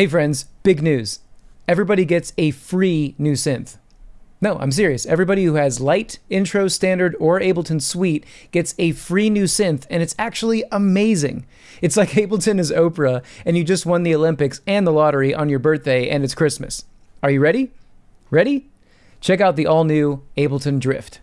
Hey friends, big news. Everybody gets a free new synth. No, I'm serious. Everybody who has Light, Intro, Standard, or Ableton Suite gets a free new synth, and it's actually amazing. It's like Ableton is Oprah, and you just won the Olympics and the lottery on your birthday, and it's Christmas. Are you ready? Ready? Check out the all new Ableton Drift.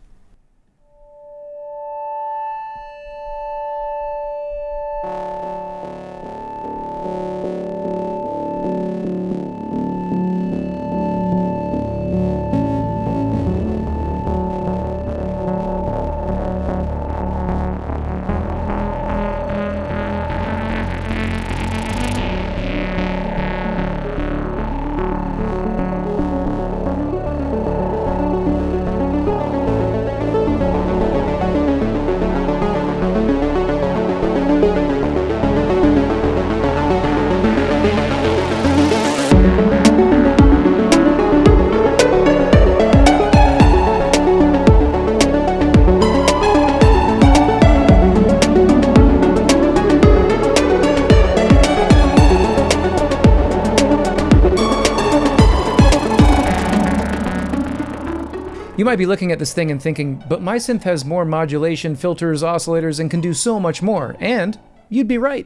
Might be looking at this thing and thinking, but my synth has more modulation, filters, oscillators, and can do so much more. And you'd be right.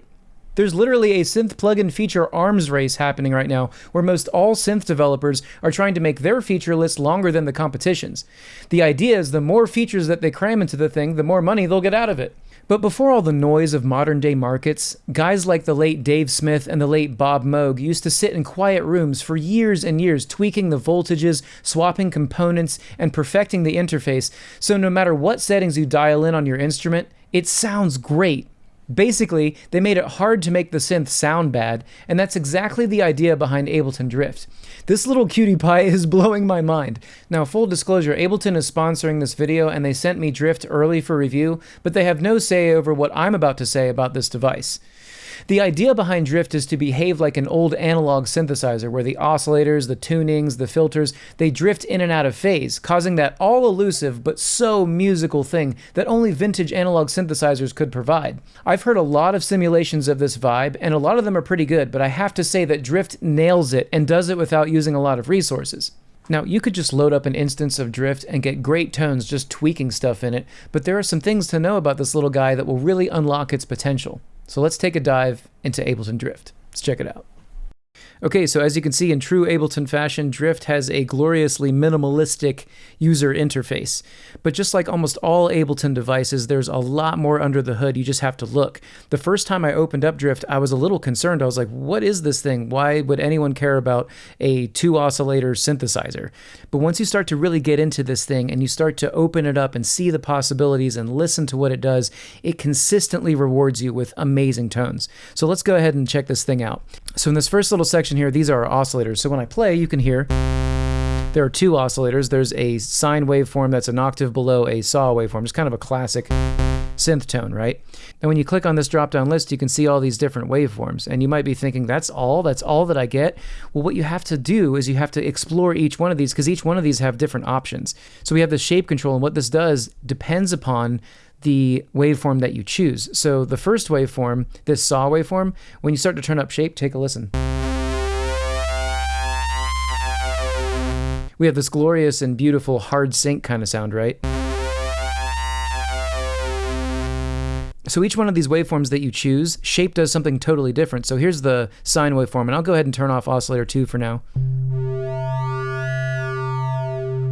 There's literally a synth plugin feature arms race happening right now, where most all synth developers are trying to make their feature list longer than the competition's. The idea is the more features that they cram into the thing, the more money they'll get out of it. But before all the noise of modern day markets, guys like the late Dave Smith and the late Bob Moog used to sit in quiet rooms for years and years tweaking the voltages, swapping components, and perfecting the interface so no matter what settings you dial in on your instrument, it sounds great. Basically, they made it hard to make the synth sound bad, and that's exactly the idea behind Ableton Drift. This little cutie pie is blowing my mind. Now, full disclosure, Ableton is sponsoring this video and they sent me Drift early for review, but they have no say over what I'm about to say about this device. The idea behind Drift is to behave like an old analog synthesizer where the oscillators, the tunings, the filters, they drift in and out of phase, causing that all elusive but so musical thing that only vintage analog synthesizers could provide. I've heard a lot of simulations of this vibe, and a lot of them are pretty good, but I have to say that Drift nails it and does it without using a lot of resources. Now, you could just load up an instance of Drift and get great tones just tweaking stuff in it, but there are some things to know about this little guy that will really unlock its potential. So let's take a dive into Ableton Drift. Let's check it out. Okay, so as you can see in true Ableton fashion, Drift has a gloriously minimalistic user interface. But just like almost all Ableton devices, there's a lot more under the hood. You just have to look. The first time I opened up Drift, I was a little concerned. I was like, what is this thing? Why would anyone care about a two oscillator synthesizer? But once you start to really get into this thing and you start to open it up and see the possibilities and listen to what it does, it consistently rewards you with amazing tones. So let's go ahead and check this thing out. So in this first little section here, these are our oscillators. So when I play, you can hear there are two oscillators. There's a sine waveform that's an octave below a saw waveform. It's kind of a classic synth tone, right? And when you click on this drop-down list, you can see all these different waveforms. And you might be thinking, that's all? That's all that I get? Well, what you have to do is you have to explore each one of these because each one of these have different options. So we have the shape control, and what this does depends upon the waveform that you choose. So the first waveform, this saw waveform, when you start to turn up shape, take a listen. We have this glorious and beautiful hard sync kind of sound, right? So each one of these waveforms that you choose, shape does something totally different. So here's the sine waveform, and I'll go ahead and turn off oscillator 2 for now.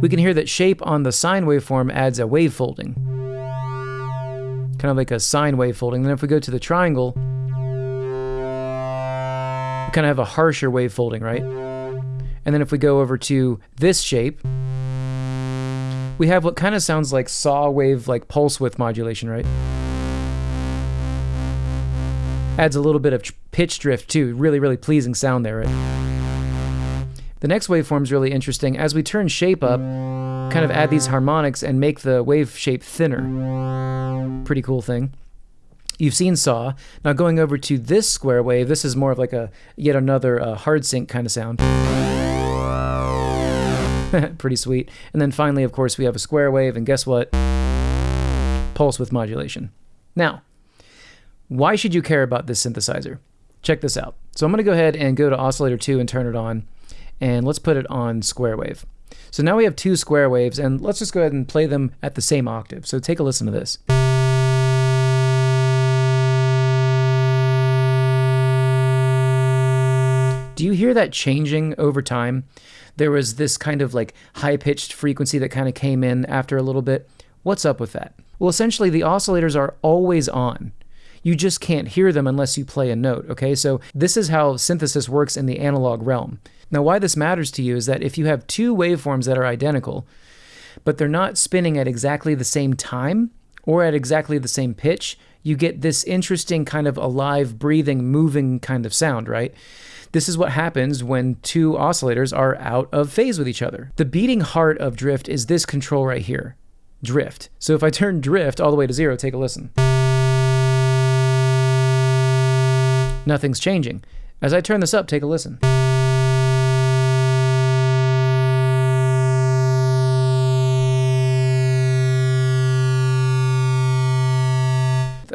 We can hear that shape on the sine waveform adds a wave folding. Kind of like a sine wave folding. Then if we go to the triangle, we kind of have a harsher wave folding, right? And then if we go over to this shape, we have what kind of sounds like saw wave, like pulse width modulation, right? Adds a little bit of pitch drift too. Really, really pleasing sound there, right? The next waveform is really interesting. As we turn shape up, kind of add these harmonics and make the wave shape thinner. Pretty cool thing. You've seen saw. Now going over to this square wave, this is more of like a yet another uh, hard sync kind of sound. Pretty sweet. And then finally, of course, we have a square wave, and guess what? Pulse width modulation. Now, why should you care about this synthesizer? Check this out. So I'm going to go ahead and go to oscillator 2 and turn it on. And let's put it on square wave. So now we have two square waves, and let's just go ahead and play them at the same octave. So take a listen to this. Do you hear that changing over time? There was this kind of like high pitched frequency that kind of came in after a little bit. What's up with that? Well, essentially, the oscillators are always on. You just can't hear them unless you play a note, okay? So, this is how synthesis works in the analog realm. Now, why this matters to you is that if you have two waveforms that are identical, but they're not spinning at exactly the same time or at exactly the same pitch, you get this interesting kind of alive, breathing, moving kind of sound, right? This is what happens when two oscillators are out of phase with each other. The beating heart of drift is this control right here, drift. So if I turn drift all the way to zero, take a listen. Nothing's changing. As I turn this up, take a listen.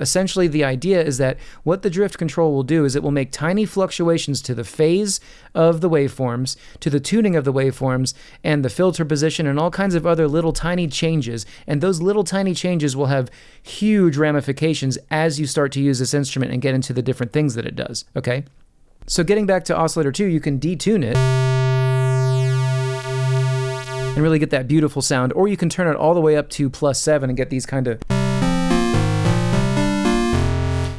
Essentially, the idea is that what the drift control will do is it will make tiny fluctuations to the phase of the waveforms, to the tuning of the waveforms, and the filter position, and all kinds of other little tiny changes. And those little tiny changes will have huge ramifications as you start to use this instrument and get into the different things that it does. Okay? So, getting back to oscillator 2, you can detune it and really get that beautiful sound, or you can turn it all the way up to plus 7 and get these kind of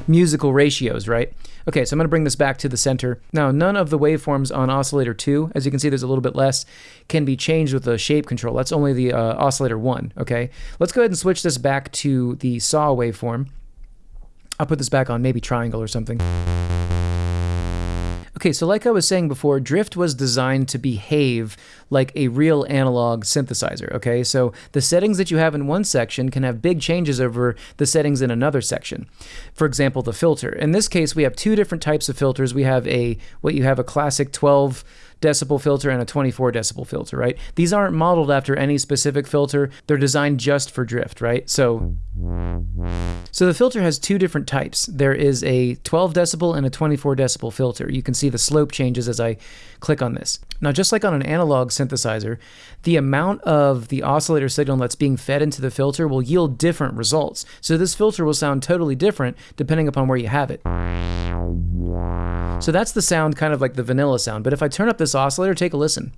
musical ratios, right? Okay, so I'm going to bring this back to the center. Now, none of the waveforms on oscillator 2, as you can see there's a little bit less, can be changed with the shape control. That's only the uh, oscillator 1, okay? Let's go ahead and switch this back to the saw waveform. I'll put this back on maybe triangle or something. Okay, so like I was saying before, Drift was designed to behave like a real analog synthesizer, okay? So the settings that you have in one section can have big changes over the settings in another section. For example, the filter. In this case, we have two different types of filters. We have a, what you have a classic 12 decibel filter and a 24 decibel filter, right? These aren't modeled after any specific filter. They're designed just for drift, right? So so the filter has two different types. There is a 12 decibel and a 24 decibel filter. You can see the slope changes as I click on this. Now, just like on an analog synthesizer, the amount of the oscillator signal that's being fed into the filter will yield different results. So this filter will sound totally different depending upon where you have it. So that's the sound, kind of like the vanilla sound. But if I turn up this oscillator, take a listen.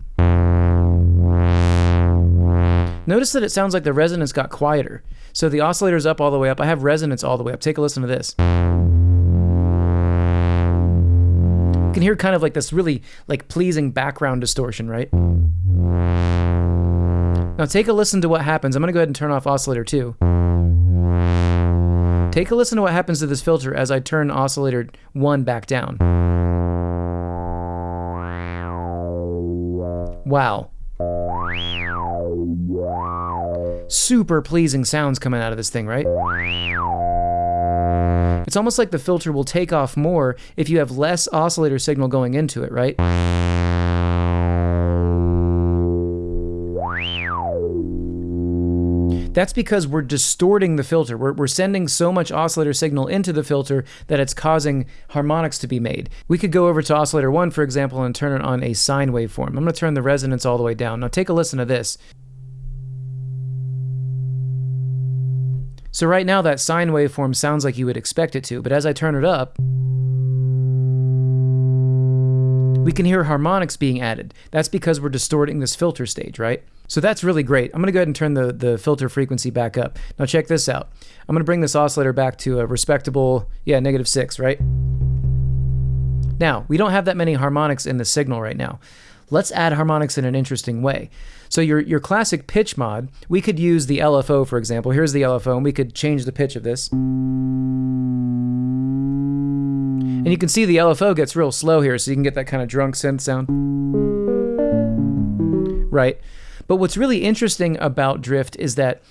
Notice that it sounds like the resonance got quieter. So the oscillator's up all the way up. I have resonance all the way up. Take a listen to this. You can hear kind of like this really like pleasing background distortion, right? Now take a listen to what happens. I'm going to go ahead and turn off oscillator 2. Take a listen to what happens to this filter as I turn oscillator 1 back down. Wow. Super pleasing sounds coming out of this thing, right? It's almost like the filter will take off more if you have less oscillator signal going into it, right? That's because we're distorting the filter. We're, we're sending so much oscillator signal into the filter that it's causing harmonics to be made. We could go over to oscillator 1, for example, and turn it on a sine waveform. I'm going to turn the resonance all the way down. Now take a listen to this. So right now that sine waveform sounds like you would expect it to, but as I turn it up, we can hear harmonics being added. That's because we're distorting this filter stage, right? So that's really great. I'm going to go ahead and turn the, the filter frequency back up. Now check this out. I'm going to bring this oscillator back to a respectable, yeah, negative 6, right? Now, we don't have that many harmonics in the signal right now. Let's add harmonics in an interesting way. So your, your classic pitch mod, we could use the LFO, for example. Here's the LFO, and we could change the pitch of this. And you can see the LFO gets real slow here, so you can get that kind of drunk synth sound. Right? But what's really interesting about Drift is that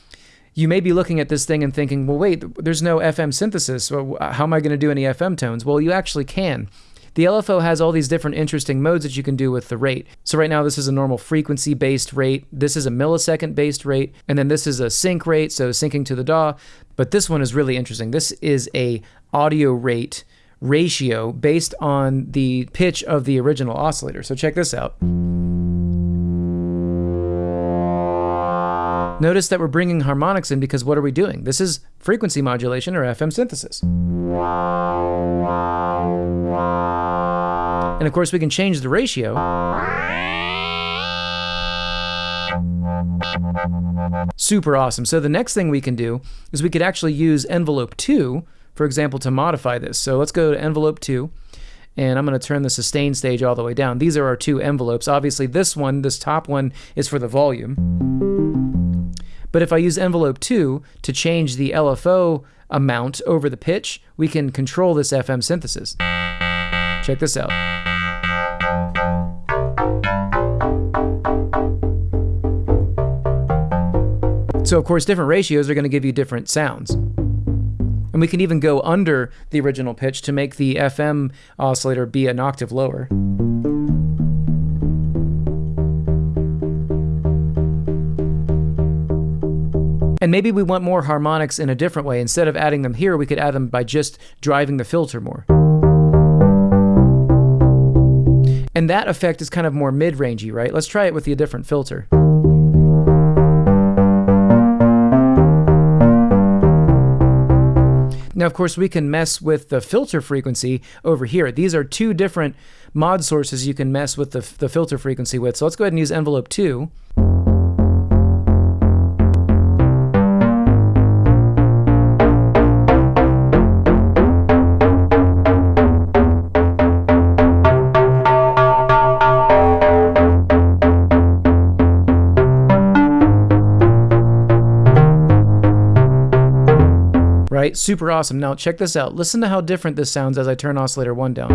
you may be looking at this thing and thinking, well, wait, there's no FM synthesis. So how am I going to do any FM tones? Well, you actually can. The LFO has all these different interesting modes that you can do with the rate. So right now this is a normal frequency based rate, this is a millisecond based rate, and then this is a sync rate, so syncing to the DAW. But this one is really interesting. This is a audio rate ratio based on the pitch of the original oscillator. So check this out. Notice that we're bringing harmonics in because what are we doing? This is frequency modulation or FM synthesis. And of course, we can change the ratio. Super awesome. So the next thing we can do is we could actually use envelope 2, for example, to modify this. So let's go to envelope 2 and I'm going to turn the sustain stage all the way down. These are our two envelopes. Obviously, this one, this top one, is for the volume. But if I use envelope 2 to change the LFO amount over the pitch, we can control this FM synthesis. Check this out. So of course, different ratios are going to give you different sounds. And we can even go under the original pitch to make the FM oscillator be an octave lower. And maybe we want more harmonics in a different way. Instead of adding them here, we could add them by just driving the filter more. And that effect is kind of more mid-rangey, right? Let's try it with a different filter. Now, of course, we can mess with the filter frequency over here. These are two different mod sources you can mess with the, the filter frequency with. So let's go ahead and use envelope 2. Right? Super awesome. Now check this out. Listen to how different this sounds as I turn oscillator 1 down.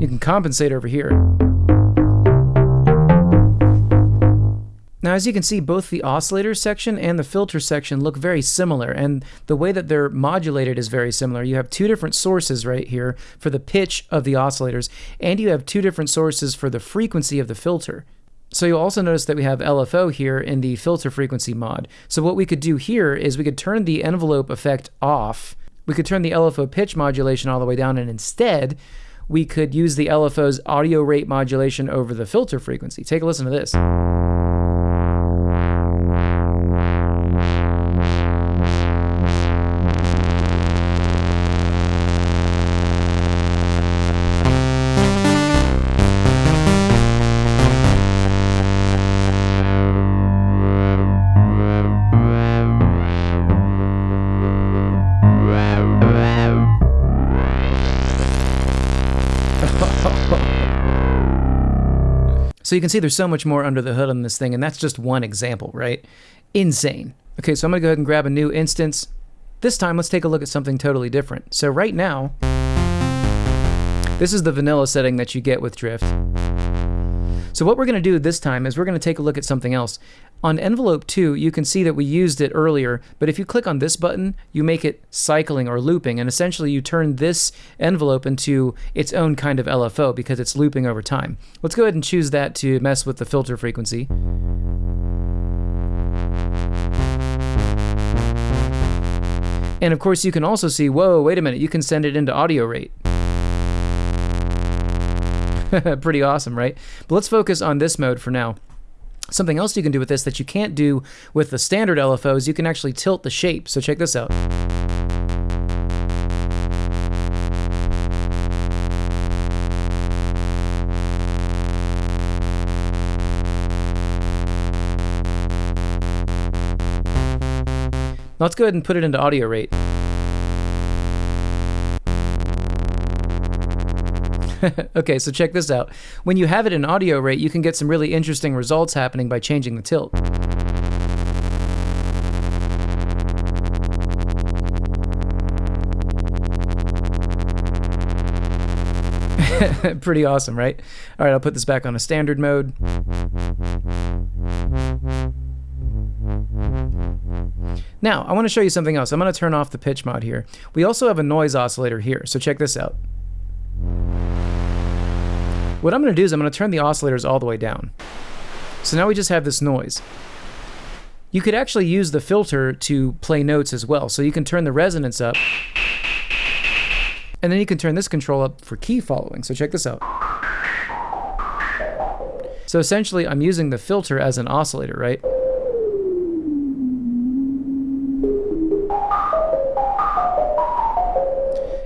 You can compensate over here. Now, as you can see, both the oscillator section and the filter section look very similar, and the way that they're modulated is very similar. You have two different sources right here for the pitch of the oscillators, and you have two different sources for the frequency of the filter. So you'll also notice that we have LFO here in the filter frequency mod. So what we could do here is we could turn the envelope effect off. We could turn the LFO pitch modulation all the way down and instead we could use the LFO's audio rate modulation over the filter frequency. Take a listen to this. So you can see there's so much more under the hood on this thing, and that's just one example, right? Insane. Okay, so I'm to go ahead and grab a new instance. This time, let's take a look at something totally different. So right now, this is the vanilla setting that you get with Drift. So what we're to do this time is we're to take a look at something else. On envelope 2, you can see that we used it earlier, but if you click on this button, you make it cycling or looping, and essentially you turn this envelope into its own kind of LFO because it's looping over time. Let's go ahead and choose that to mess with the filter frequency. And of course you can also see, whoa, wait a minute, you can send it into audio rate. Pretty awesome, right? But let's focus on this mode for now. Something else you can do with this that you can't do with the standard LFO is you can actually tilt the shape. So check this out. let's go ahead and put it into audio rate. okay, so check this out. When you have it in audio rate, you can get some really interesting results happening by changing the tilt. Pretty awesome, right? All right, I'll put this back on a standard mode. Now, I want to show you something else. I'm going to turn off the pitch mod here. We also have a noise oscillator here, so check this out. What I'm going to do is I'm going to turn the oscillators all the way down. So now we just have this noise. You could actually use the filter to play notes as well. So you can turn the resonance up. And then you can turn this control up for key following. So check this out. So essentially, I'm using the filter as an oscillator, right?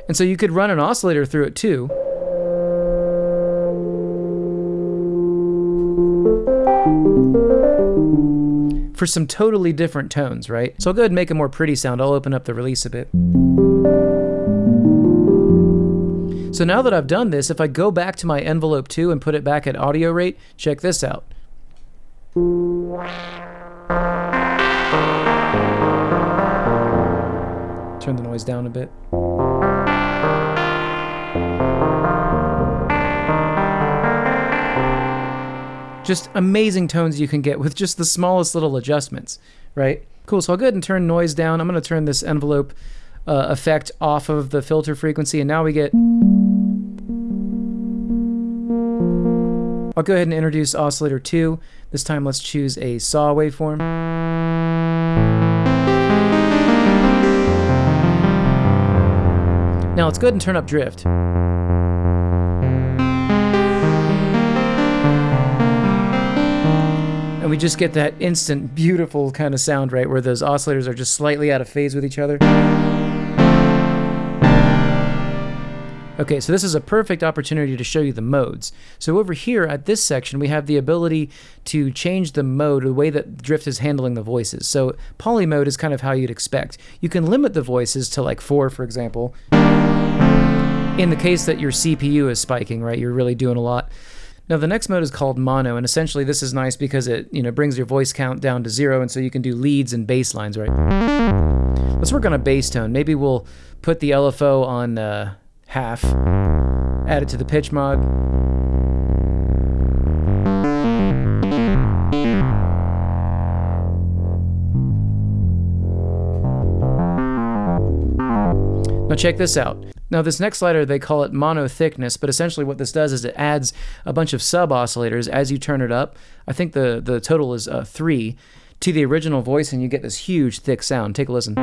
And so you could run an oscillator through it too. For some totally different tones, right? So I'll go ahead and make a more pretty sound. I'll open up the release a bit. So now that I've done this, if I go back to my envelope 2 and put it back at audio rate, check this out. Turn the noise down a bit. Just amazing tones you can get with just the smallest little adjustments, right? Cool, so I'll go ahead and turn noise down. I'm going to turn this envelope uh, effect off of the filter frequency, and now we get... I'll go ahead and introduce oscillator 2. This time let's choose a saw waveform. Now let's go ahead and turn up drift. And we just get that instant, beautiful kind of sound, right, where those oscillators are just slightly out of phase with each other. Okay, so this is a perfect opportunity to show you the modes. So over here at this section, we have the ability to change the mode, the way that Drift is handling the voices. So poly mode is kind of how you'd expect. You can limit the voices to like four, for example. In the case that your CPU is spiking, right, you're really doing a lot. Now the next mode is called mono, and essentially this is nice because it you know brings your voice count down to zero, and so you can do leads and bass lines, right? Let's work on a bass tone. Maybe we'll put the LFO on uh, half, add it to the pitch mod. Now check this out. Now this next slider, they call it mono thickness, but essentially what this does is it adds a bunch of sub oscillators as you turn it up. I think the, the total is uh, three to the original voice and you get this huge thick sound. Take a listen.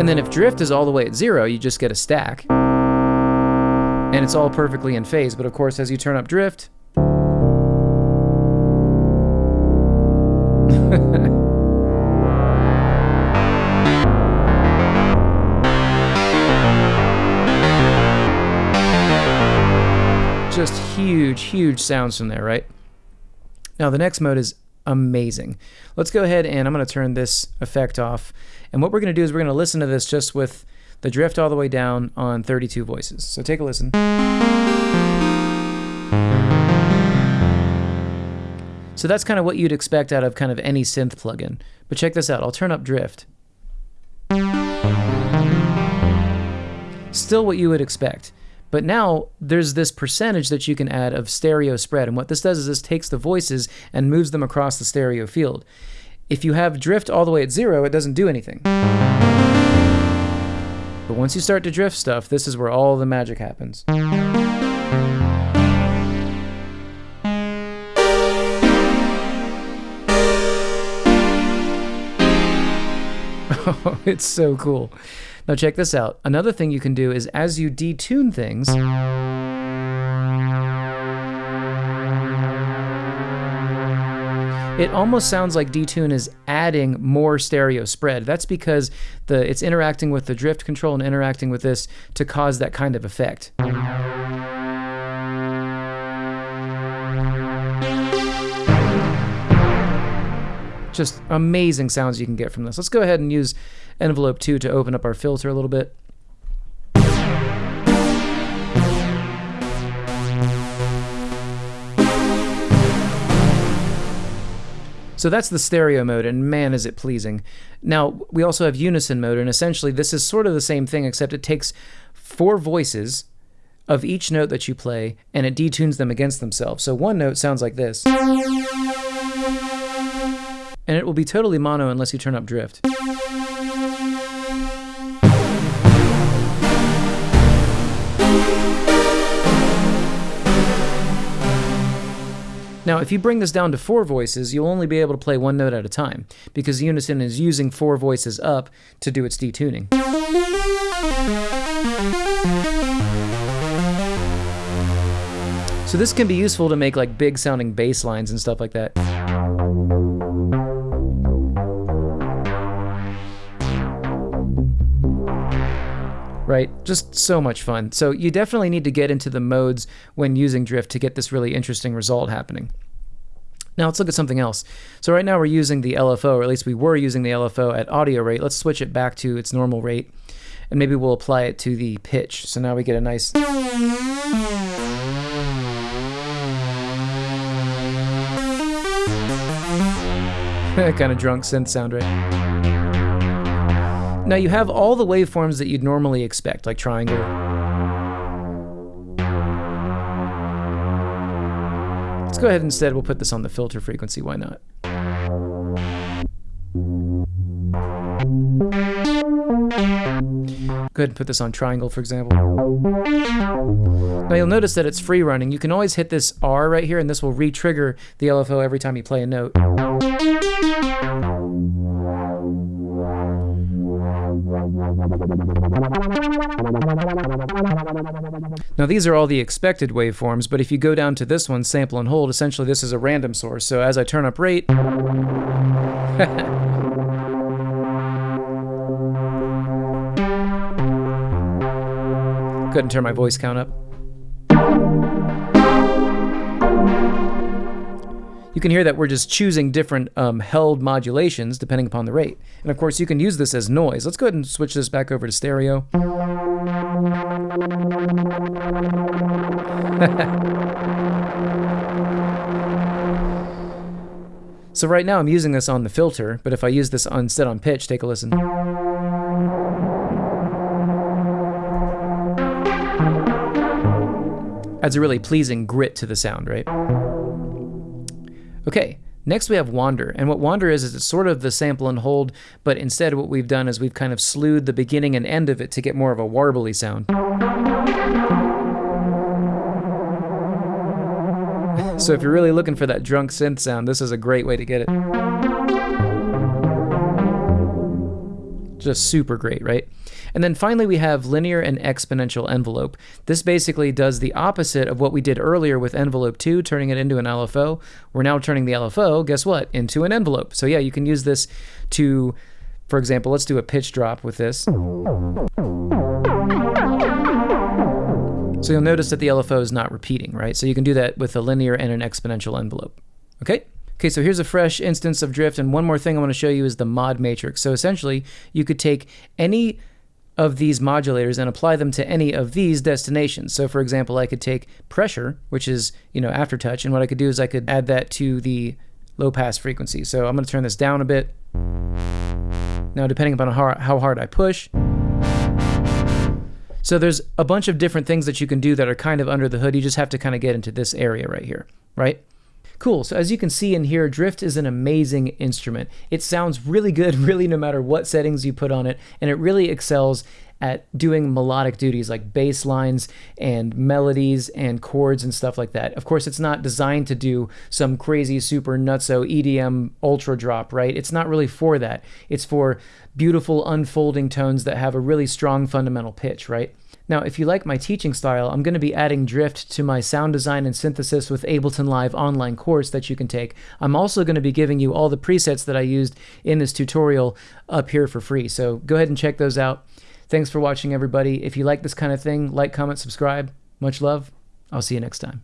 And then if drift is all the way at zero, you just get a stack. And it's all perfectly in phase, but of course as you turn up drift, huge, huge sounds from there, right? Now the next mode is amazing. Let's go ahead and I'm going to turn this effect off. And what we're going to do is we're going to listen to this just with the drift all the way down on 32 voices. So take a listen. So that's kind of what you'd expect out of kind of any synth plugin. But check this out. I'll turn up drift. Still what you would expect. But now there's this percentage that you can add of stereo spread. And what this does is this takes the voices and moves them across the stereo field. If you have drift all the way at zero, it doesn't do anything. But once you start to drift stuff, this is where all the magic happens. Oh, it's so cool. Now check this out. Another thing you can do is as you detune things, it almost sounds like detune is adding more stereo spread. That's because the it's interacting with the drift control and interacting with this to cause that kind of effect. Just amazing sounds you can get from this. Let's go ahead and use envelope 2 to open up our filter a little bit. So that's the stereo mode, and man, is it pleasing. Now, we also have unison mode, and essentially this is sort of the same thing, except it takes four voices of each note that you play, and it detunes them against themselves. So one note sounds like this. And it will be totally mono unless you turn up drift. Now, if you bring this down to four voices, you'll only be able to play one note at a time, because Unison is using four voices up to do its detuning. So this can be useful to make like big sounding bass lines and stuff like that. Right? Just so much fun. So you definitely need to get into the modes when using drift to get this really interesting result happening. Now let's look at something else. So right now we're using the LFO, or at least we were using the LFO at audio rate. Let's switch it back to its normal rate, and maybe we'll apply it to the pitch. So now we get a nice... kind of drunk synth sound, right? Now you have all the waveforms that you'd normally expect, like triangle. Let's go ahead instead, we'll put this on the filter frequency, why not? Go ahead and put this on triangle, for example. Now you'll notice that it's free running. You can always hit this R right here, and this will re-trigger the LFO every time you play a note. Now these are all the expected waveforms, but if you go down to this one, sample and hold, essentially this is a random source. So as I turn up rate, Couldn't turn my voice count up. You can hear that we're just choosing different um, held modulations depending upon the rate. And of course, you can use this as noise. Let's go ahead and switch this back over to stereo. so right now I'm using this on the filter, but if I use this on, instead on pitch, take a listen. Adds a really pleasing grit to the sound, right? Okay, next we have Wander, and what Wander is is it's sort of the sample and hold, but instead what we've done is we've kind of slewed the beginning and end of it to get more of a warbly sound. so if you're really looking for that drunk synth sound, this is a great way to get it. Just super great, right? And then finally, we have linear and exponential envelope. This basically does the opposite of what we did earlier with envelope 2, turning it into an LFO. We're now turning the LFO, guess what, into an envelope. So yeah, you can use this to, for example, let's do a pitch drop with this. So you'll notice that the LFO is not repeating, right? So you can do that with a linear and an exponential envelope. Okay? Okay, so here's a fresh instance of drift, and one more thing I want to show you is the mod matrix. So essentially, you could take any of these modulators and apply them to any of these destinations. So for example, I could take pressure, which is, you know, aftertouch, and what I could do is I could add that to the low pass frequency. So I'm going to turn this down a bit. Now, depending upon how, how hard I push. So there's a bunch of different things that you can do that are kind of under the hood. You just have to kind of get into this area right here, right? Cool, so as you can see in here, Drift is an amazing instrument. It sounds really good, really no matter what settings you put on it, and it really excels at doing melodic duties like bass lines and melodies and chords and stuff like that. Of course, it's not designed to do some crazy super nutso EDM ultra drop, right? It's not really for that. It's for beautiful unfolding tones that have a really strong fundamental pitch, right? Now, if you like my teaching style, I'm going to be adding Drift to my sound design and synthesis with Ableton Live online course that you can take. I'm also going to be giving you all the presets that I used in this tutorial up here for free. So go ahead and check those out. Thanks for watching, everybody. If you like this kind of thing, like, comment, subscribe. Much love. I'll see you next time.